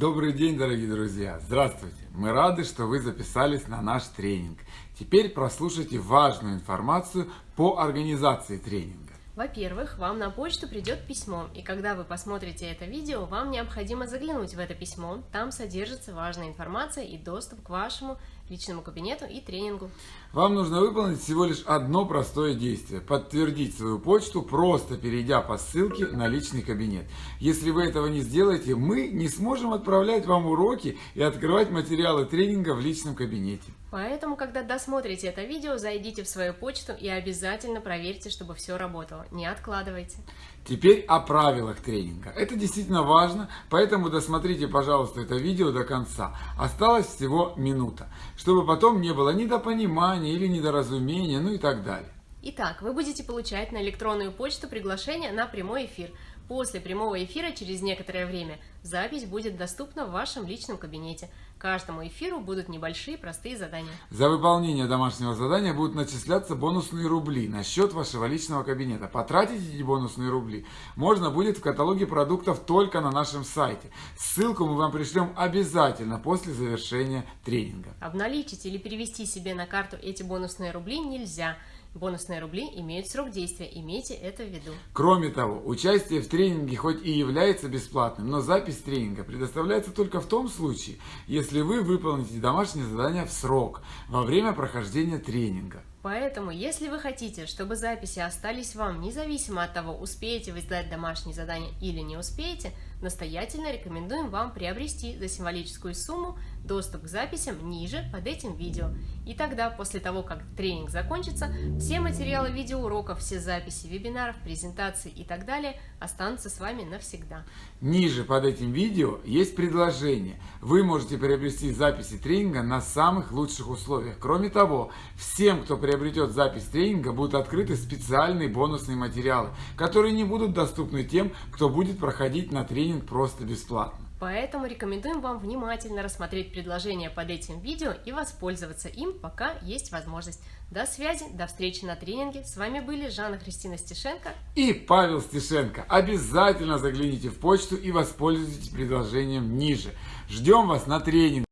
Добрый день, дорогие друзья! Здравствуйте! Мы рады, что вы записались на наш тренинг. Теперь прослушайте важную информацию по организации тренинга. Во-первых, вам на почту придет письмо, и когда вы посмотрите это видео, вам необходимо заглянуть в это письмо. Там содержится важная информация и доступ к вашему личному кабинету и тренингу. Вам нужно выполнить всего лишь одно простое действие – подтвердить свою почту, просто перейдя по ссылке на личный кабинет. Если вы этого не сделаете, мы не сможем отправлять вам уроки и открывать материалы тренинга в личном кабинете. Поэтому, когда досмотрите это видео, зайдите в свою почту и обязательно проверьте, чтобы все работало. Не откладывайте. Теперь о правилах тренинга. Это действительно важно, поэтому досмотрите, пожалуйста, это видео до конца. Осталось всего минута, чтобы потом не было недопонимания или недоразумения, ну и так далее. Итак, вы будете получать на электронную почту приглашение на прямой эфир. После прямого эфира через некоторое время запись будет доступна в вашем личном кабинете. Каждому эфиру будут небольшие простые задания. За выполнение домашнего задания будут начисляться бонусные рубли на счет вашего личного кабинета. Потратить эти бонусные рубли можно будет в каталоге продуктов только на нашем сайте. Ссылку мы вам пришлем обязательно после завершения тренинга. Обналичить или перевести себе на карту эти бонусные рубли нельзя. Бонусные рубли имеют срок действия, имейте это в виду. Кроме того, участие в тренинге хоть и является бесплатным, но запись тренинга предоставляется только в том случае, если вы выполните домашнее задание в срок, во время прохождения тренинга. Поэтому, если вы хотите, чтобы записи остались вам, независимо от того, успеете вы сдать домашнее задание или не успеете, настоятельно рекомендуем вам приобрести за символическую сумму доступ к записям ниже под этим видео. И тогда, после того, как тренинг закончится, все материалы видеоуроков, все записи вебинаров, презентаций и так далее останутся с вами навсегда. Ниже под этим видео есть предложение. Вы можете приобрести записи тренинга на самых лучших условиях. Кроме того, всем, кто приобретет запись тренинга, будут открыты специальные бонусные материалы, которые не будут доступны тем, кто будет проходить на тренинг просто бесплатно. Поэтому рекомендуем вам внимательно рассмотреть предложение под этим видео и воспользоваться им, пока есть возможность. До связи, до встречи на тренинге. С вами были Жанна Христина Стешенко и Павел Стешенко. Обязательно загляните в почту и воспользуйтесь предложением ниже. Ждем вас на тренинг.